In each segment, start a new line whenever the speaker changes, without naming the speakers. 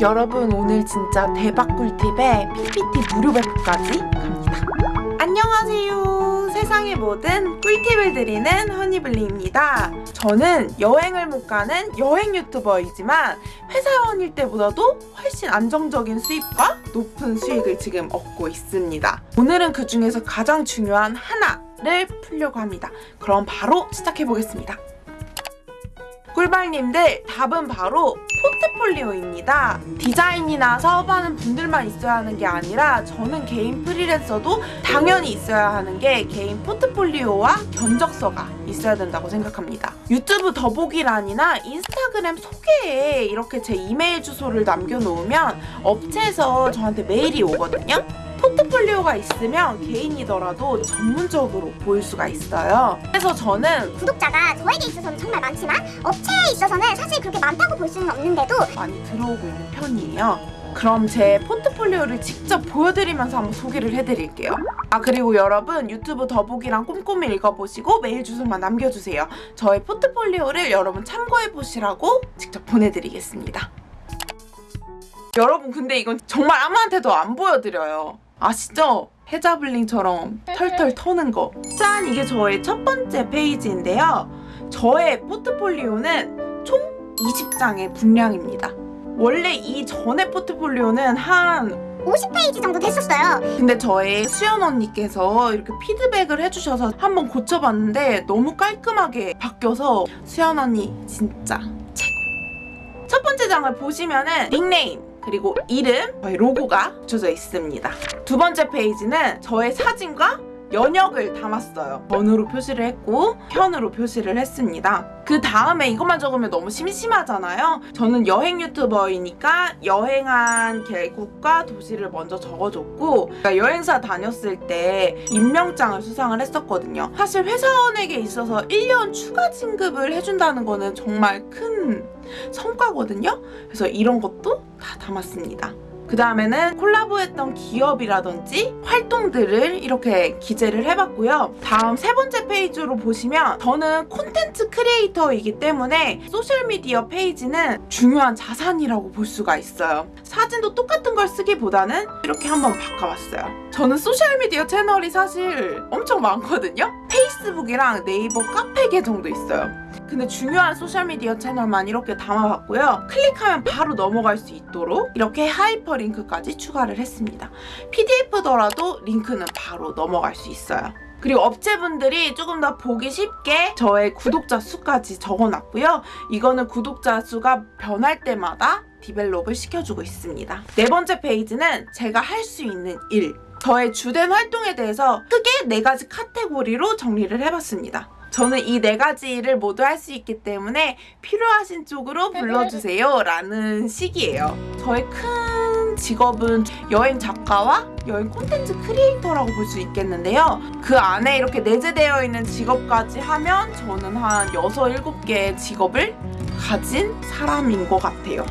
여러분 오늘 진짜 대박 꿀팁에 PPT 무료 배포까지 갑니다. 안녕하세요. 세상의 모든 꿀팁을 드리는 허니블리입니다. 저는 여행을 못 가는 여행 유튜버이지만 회사원일 때보다도 훨씬 안정적인 수입과 높은 수익을 지금 얻고 있습니다. 오늘은 그 중에서 가장 중요한 하나 를 풀려고 합니다. 그럼 바로 시작해 보겠습니다. 꿀발님들 답은 바로 포트폴리오입니다. 디자인이나 사업하는 분들만 있어야 하는 게 아니라 저는 개인 프리랜서도 당연히 있어야 하는 게 개인 포트폴리오와 견적서가 있어야 된다고 생각합니다. 유튜브 더보기란이나 인스타그램 소개에 이렇게 제 이메일 주소를 남겨놓으면 업체에서 저한테 메일이 오거든요. 포트폴리오가 있으면 개인이더라도 전문적으로 보일 수가 있어요. 그래서 저는
구독자가 저에게 있어서는 정말 많지만 업체에 있어서는 사실 그렇게 많다고 볼 수는 없는데도
많이 들어오고 있는 편이에요. 그럼 제 포트폴리오를 직접 보여드리면서 한번 소개를 해드릴게요. 아 그리고 여러분 유튜브 더보기랑 꼼꼼히 읽어보시고 메일 주소만 남겨주세요. 저의 포트폴리오를 여러분 참고해보시라고 직접 보내드리겠습니다. 여러분 근데 이건 정말 아무한테도 안 보여드려요. 아시죠? 헤자블링처럼 털털 터는 거. 짠! 이게 저의 첫 번째 페이지인데요. 저의 포트폴리오는 총 20장의 분량입니다. 원래 이 전에 포트폴리오는 한
50페이지 정도 됐었어요.
근데 저의 수연 언니께서 이렇게 피드백을 해주셔서 한번 고쳐봤는데 너무 깔끔하게 바뀌어서 수연 언니 진짜 최고. 첫 번째 장을 보시면은 닉네임 그리고 이름, 저의 로고가 붙여져 있습니다. 두 번째 페이지는 저의 사진과 연역을 담았어요. 번으로 표시를 했고 편으로 표시를 했습니다. 그 다음에 이것만 적으면 너무 심심하잖아요. 저는 여행 유튜버이니까 여행한 계곡과 도시를 먼저 적어줬고 여행사 다녔을 때 임명장을 수상을 했었거든요. 사실 회사원에게 있어서 1년 추가 진급을 해준다는 거는 정말 큰 성과거든요. 그래서 이런 것도 다 담았습니다. 그 다음에는 콜라보했던 기업이라든지 활동들을 이렇게 기재를 해봤고요. 다음 세 번째 페이지로 보시면 저는 콘텐츠 크리에이터이기 때문에 소셜미디어 페이지는 중요한 자산이라고 볼 수가 있어요. 사진도 똑같은 걸 쓰기보다는 이렇게 한번 바꿔봤어요. 저는 소셜미디어 채널이 사실 엄청 많거든요. 페이스북이랑 네이버 카페 계정도 있어요. 근데 중요한 소셜미디어 채널만 이렇게 담아봤고요. 클릭하면 바로 넘어갈 수 있도록 이렇게 하이퍼링크까지 추가를 했습니다. PDF더라도 링크는 바로 넘어갈 수 있어요. 그리고 업체분들이 조금 더 보기 쉽게 저의 구독자 수까지 적어놨고요. 이거는 구독자 수가 변할 때마다 develop을 시켜주고 있습니다. 네 번째 페이지는 제가 할 수 있는 일, 저의 주된 활동에 대해서 크게 네 가지 카테고리로 정리를 해봤습니다. 저는 이 네 가지 일을 모두 할 수 있기 때문에 필요하신 쪽으로 불러주세요 라는 식이에요. 저의 큰 직업은 여행 작가와 여행 콘텐츠 크리에이터라고 볼 수 있겠는데요. 그 안에 이렇게 내재되어 있는 직업까지 하면 저는 한 6, 7개의 직업을 가진 사람인 것 같아요.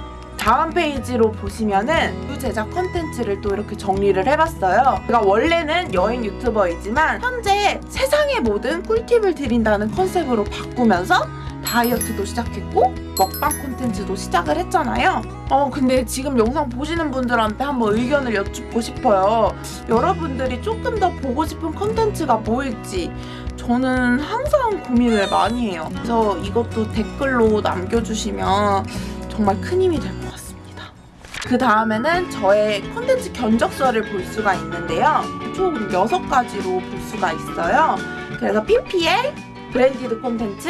다음 페이지로 보시면은 유 제작 컨텐츠를 또 이렇게 정리를 해봤어요. 제가 원래는 여행 유튜버이지만 현재 세상의 모든 꿀팁을 드린다는 컨셉으로 바꾸면서 다이어트도 시작했고 먹방 콘텐츠도 시작을 했잖아요. 어 근데 지금 영상 보시는 분들한테 한번 의견을 여쭙고 싶어요. 여러분들이 조금 더 보고 싶은 콘텐츠가 뭐일지 저는 항상 고민을 많이 해요. 그래서 이것도 댓글로 남겨주시면 정말 큰 힘이 될. 그 다음에는 저의 콘텐츠 견적서를 볼 수가 있는데요. 총 6가지로 볼 수가 있어요. 그래서 PPL, 브랜디드 콘텐츠,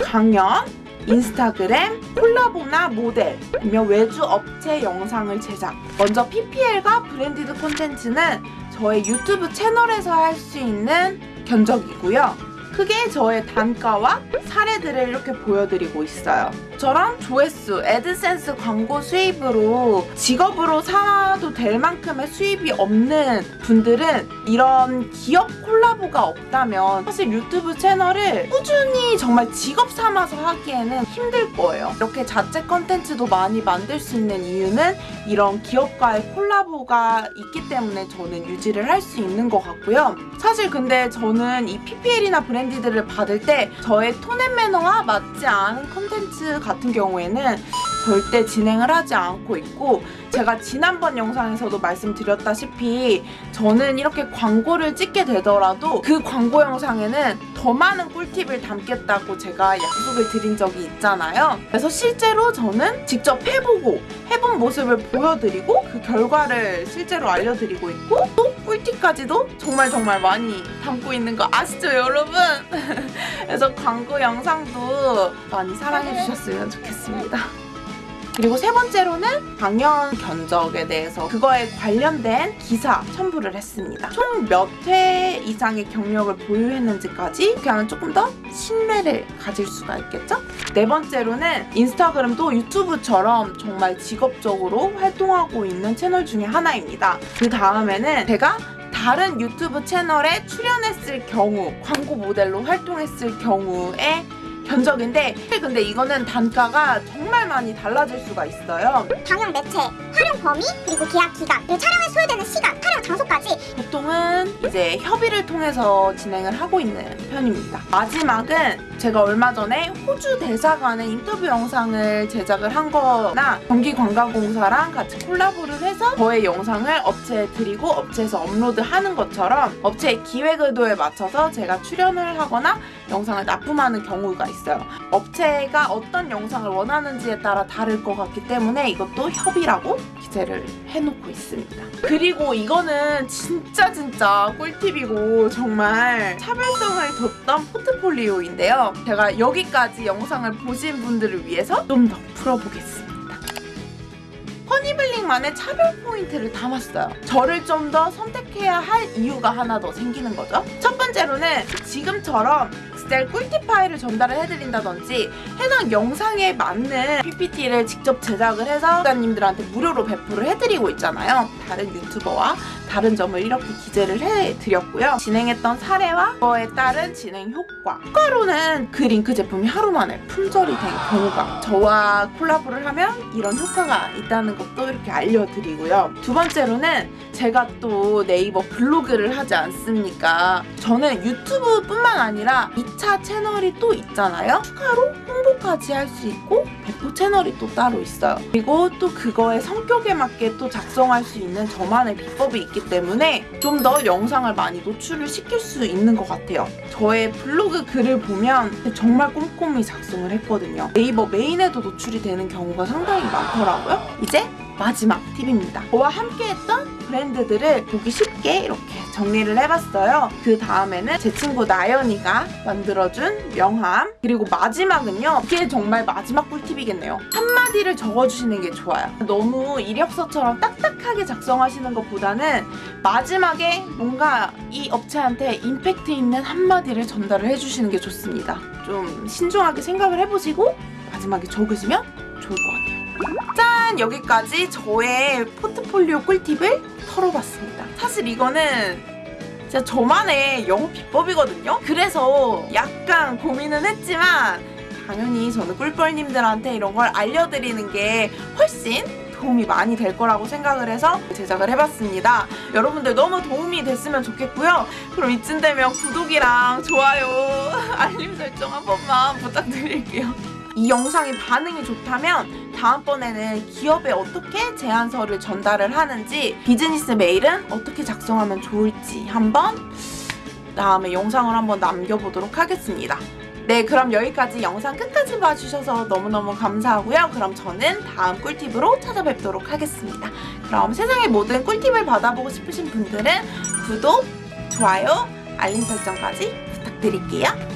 강연, 인스타그램, 콜라보나 모델, 아니면 외주 업체 영상을 제작. 먼저 PPL과 branded 콘텐츠는 저의 유튜브 채널에서 할 수 있는 견적이고요. 크게 저의 단가와 사례들을 이렇게 보여드리고 있어요. 저랑 조회수, 애드센스 광고 수입으로 직업으로 살아도 될 만큼의 수입이 없는 분들은 이런 기업 콜라보가 없다면 사실 유튜브 채널을 꾸준히 정말 직업 삼아서 하기에는 힘들 거예요. 이렇게 자체 컨텐츠도 많이 만들 수 있는 이유는 이런 기업과의 콜라보가 있기 때문에 저는 유지를 할 수 있는 것 같고요. 사실 근데 저는 이 PPL이나 branded를 받을 때 저의 tone and manner와 맞지 않은 컨텐츠 같은 경우에는 절대 진행을 하지 않고 있고 제가 지난번 영상에서도 말씀드렸다시피 저는 이렇게 광고를 찍게 되더라도 그 광고 영상에는 더 많은 꿀팁을 담겠다고 제가 약속을 드린 적이 있잖아요. 그래서 실제로 저는 직접 해보고 해본 모습을 보여드리고 그 결과를 실제로 알려드리고 있고 또 꿀팁까지도 정말 정말 많이 담고 있는 거 아시죠 여러분? 그래서 광고 영상도 많이 사랑해주셨으면 좋겠습니다. 그리고 세 번째로는 방연 견적에 대해서 그거에 관련된 기사 첨부를 했습니다. 총 몇 회 이상의 경력을 보유했는지까지 하면 조금 더 신뢰를 가질 수가 있겠죠? 네 번째로는 인스타그램도 유튜브처럼 정말 직업적으로 활동하고 있는 채널 중에 하나입니다. 그 다음에는 제가 다른 유튜브 채널에 출연했을 경우 광고 모델로 활동했을 경우에 견적인데 근데 이거는 단가가 정말 많이 달라질 수가 있어요.
방영 매체, 활용 범위, 그리고 계약 기간, 그리고 촬영에 소요되는 시간, 촬영 장소까지
보통은 이제 협의를 통해서 진행을 하고 있는 편입니다. 마지막은 제가 얼마 전에 호주 대사관의 인터뷰 영상을 제작을 한 거나 경기관광공사랑 같이 콜라보를 해서 저의 영상을 업체에 드리고 업체에서 업로드하는 것처럼 업체의 기획 의도에 맞춰서 제가 출연을 하거나 영상을 납품하는 경우가 있어요. 업체가 어떤 영상을 원하는지에 따라 다를 것 같기 때문에 이것도 협의라고 기재를 해놓고 있습니다. 그리고 이거는 진짜 진짜 꿀팁이고 정말 차별성을 뒀던 포트폴리오인데요. 제가 여기까지 영상을 보신 분들을 위해서 좀 더 풀어보겠습니다. 허니블링만의 차별 포인트를 담았어요. 저를 좀 더 선택해야 할 이유가 하나 더 생기는 거죠. 첫 번째로는 지금처럼 엑셀 꿀팁 파일을 전달을 해드린다든지 해당 영상에 맞는 PPT를 직접 제작을 해서 구독자님들한테 무료로 배포를 해드리고 있잖아요. 다른 유튜버와 다른 점을 이렇게 기재를 해드렸고요. 진행했던 사례와 그거에 따른 진행 효과. 효과로는 그 링크 제품이 하루 만에 품절이 된 경우가 저와 콜라보를 하면 이런 효과가 있다는 것도 이렇게 알려드리고요. 두 번째로는 제가 또 네이버 블로그를 하지 않습니까? 저는 유튜브뿐만 아니라 2차 채널이 또 있잖아요. 추가로 홍보까지 할 수 있고 배포 채널이 또 따로 있어요. 그리고 또 그거의 성격에 맞게 또 작성할 수 있는 저만의 비법이 있기 때문에 좀 더 영상을 많이 노출을 시킬 수 있는 것 같아요. 저의 블로그 글을 보면 정말 꼼꼼히 작성을 했거든요. 네이버 메인에도 노출이 되는 경우가 상당히 많더라고요. 이제 마지막 팁입니다. 저와 함께했던 브랜드들을 보기 쉽게 이렇게 정리를 해봤어요. 그 다음에는 제 친구 나연이가 만들어준 명함 그리고 마지막은요. 이게 정말 마지막 꿀팁이겠네요. 한마디를 적어주시는 게 좋아요. 너무 이력서처럼 딱딱하게 작성하시는 것보다는 마지막에 뭔가 이 업체한테 임팩트 있는 한마디를 전달을 해주시는 게 좋습니다. 좀 신중하게 생각을 해보시고 마지막에 적으시면 좋을 것 같아요. 짠! 여기까지 저의 포트폴리오 꿀팁을 털어봤습니다. 사실 이거는 진짜 저만의 영업 비법이거든요. 그래서 약간 고민은 했지만 당연히 저는 꿀벌님들한테 이런 걸 알려드리는 게 훨씬 도움이 많이 될 거라고 생각을 해서 제작을 해봤습니다. 여러분들 너무 도움이 됐으면 좋겠고요. 그럼 이쯤 되면 구독이랑 좋아요, 알림 설정 한 번만 부탁드릴게요. 이 영상이 반응이 좋다면 다음번에는 기업에 어떻게 제안서를 전달을 하는지 비즈니스 메일은 어떻게 작성하면 좋을지 한번 다음에 영상을 한번 남겨보도록 하겠습니다. 네, 그럼 여기까지 영상 끝까지 봐주셔서 너무너무 감사하고요. 그럼 저는 다음 꿀팁으로 찾아뵙도록 하겠습니다. 그럼 세상의 모든 꿀팁을 받아보고 싶으신 분들은 구독, 좋아요, 알림 설정까지 부탁드릴게요.